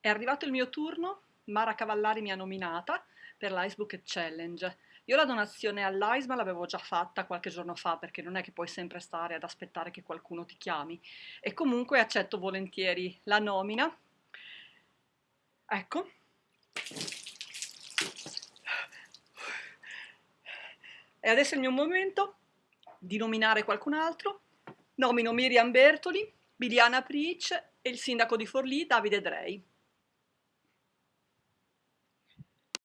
È arrivato il mio turno, Mara Cavallari mi ha nominata per l'Ice Bucket Challenge. Io la donazione all'AISMA l'avevo già fatta qualche giorno fa perché non è che puoi sempre stare ad aspettare che qualcuno ti chiami e comunque accetto volentieri la nomina. Ecco. E adesso è il mio momento di nominare qualcun altro. Nomino Miriam Bertoli, Biliana Pric e il sindaco di Forlì, Davide Drei.